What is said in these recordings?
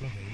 Lovely.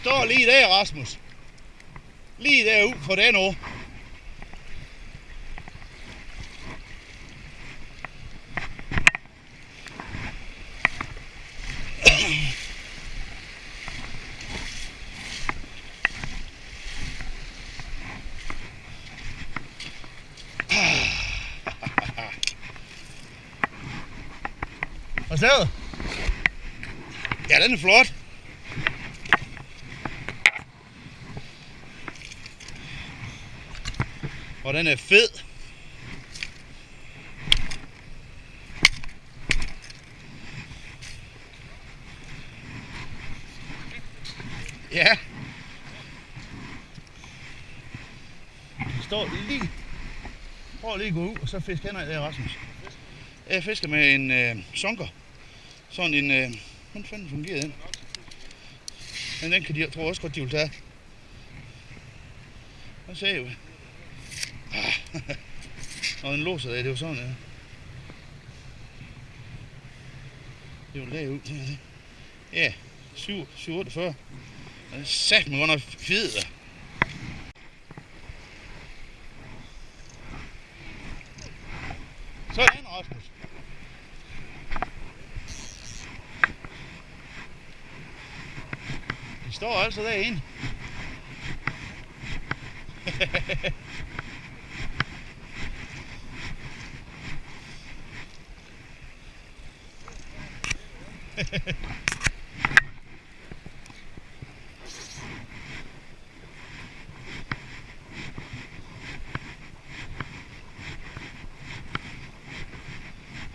Står lige der, Rasmus. Lige derud for den år. Hvad så? Ja, den er flot. Og den er fed. Ja. Den står lige... Prøv lige at gå ud, og så fisk Henrik der, Rasmus. Jeg fisker med en øh, sunker. Sådan en... Øh, hvordan fanden fungerer den? Men den kan de, jeg tror også godt, de vil tage. Hvad sagde jeg? Ah, og den låser der, det var sådan, ja. Det var derud, det her, det. Ja, 7, 7, 48. Den er sat med godt fed. da. Sådan, Rasmus. De står altså derinde. Det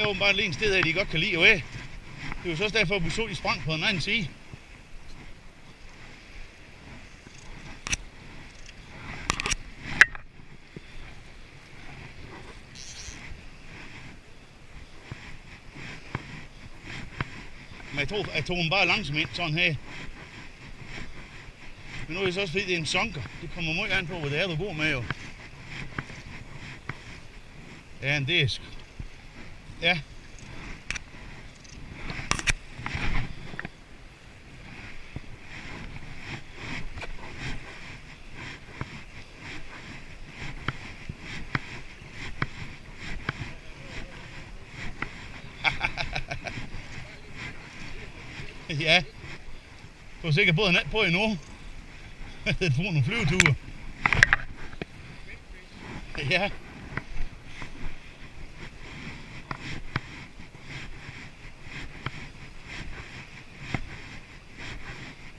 er åbenbart lige en sted, at de godt kan lide at være. Det er jo så også derfor, at vi så, de sprang på den anden side. Jeg tog, jeg tog dem bare langsomt ind, sådan her. Men nu er det så også fordi, det er en sonker. Det kommer meget an på, hvad det er, du går med jo. Ja, en disk. Ja. Ja. Du har sikkert båden nat på endnu. Det får nogle flyveture. Ja.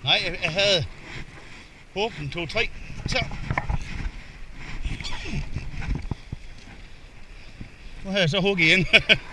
Nej, jeg, jeg havde åbent to, tre. Så. Nu har jeg så hugget igen.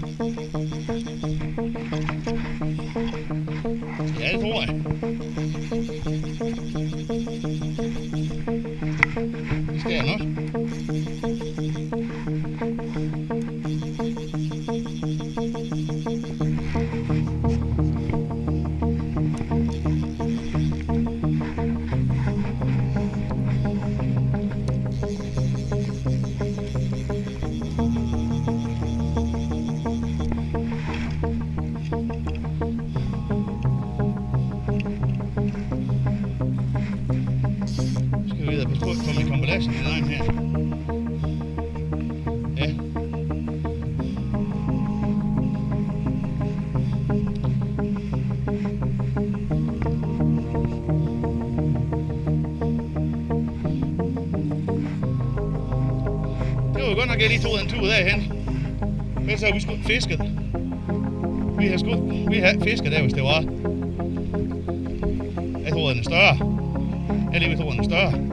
godt nok, jeg lige tog en tur derhen. Men så har vi sgu fisket. Vi har sgu, vi har fisket der, hvis det var. Jeg tror, den er større. Jeg lige tror, den er større.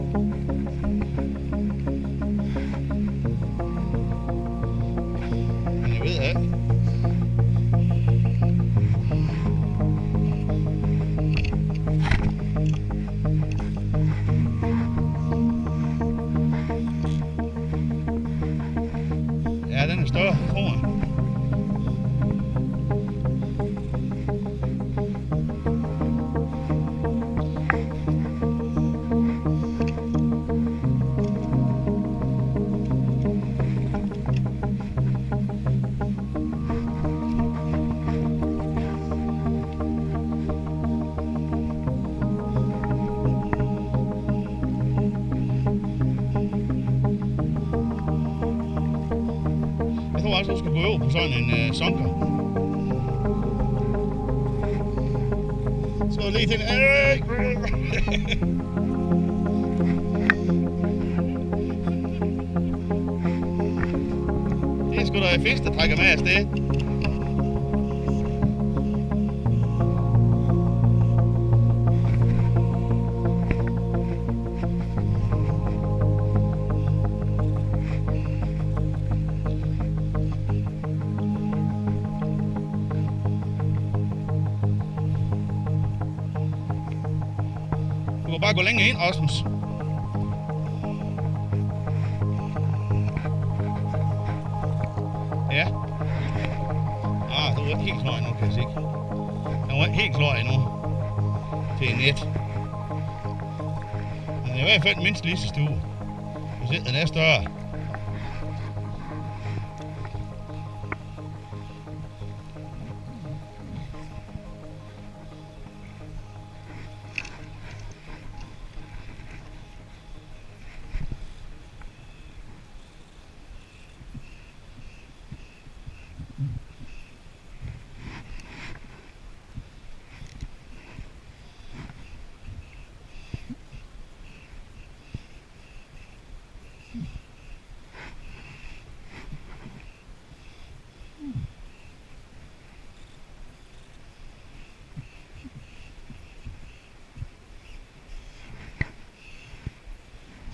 Faktisk også, skal gå over på sådan en øh, sunker. Så lige til Det er sgu da fisk, der trækker med afsted. Bare gå længere ind, Rasmus. Ja. Ah, du er ikke helt klar endnu, kan jeg se. Jeg var ikke helt klar endnu. Til en net. Den er i hvert fald mindst lige så stor. Hvis ikke den er større.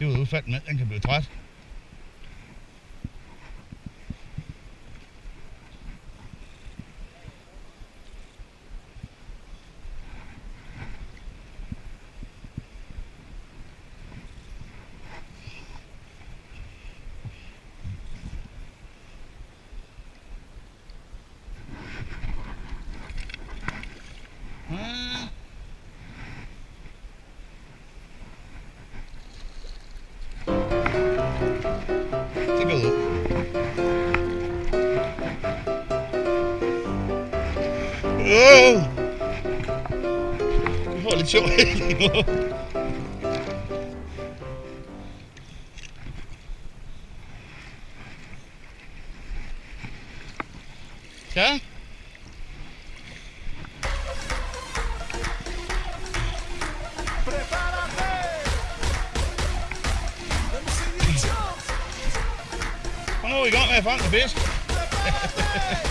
Det var udfaldt med, den kan blive træt. Åh! Vi får lidt sjov lige Og nu er vi i gang med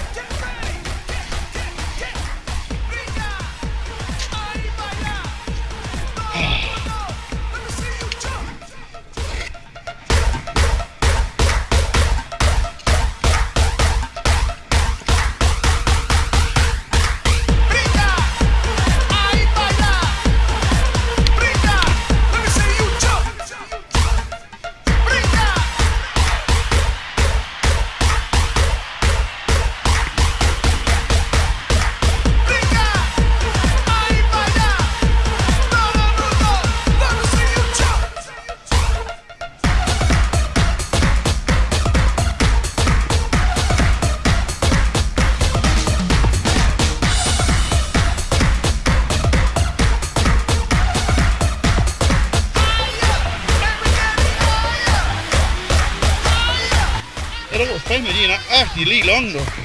at fange